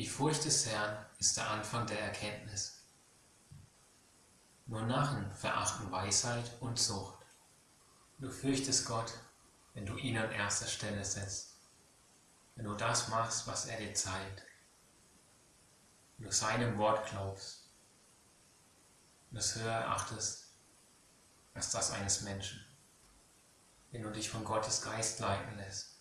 Die Furcht des Herrn ist der Anfang der Erkenntnis. Nur Narren verachten Weisheit und Zucht. Du fürchtest Gott, wenn du ihn an erster Stelle setzt, wenn du das machst, was er dir zeigt, wenn du seinem Wort glaubst. Und es höher erachtest als das eines Menschen, wenn du dich von Gottes Geist leiten lässt.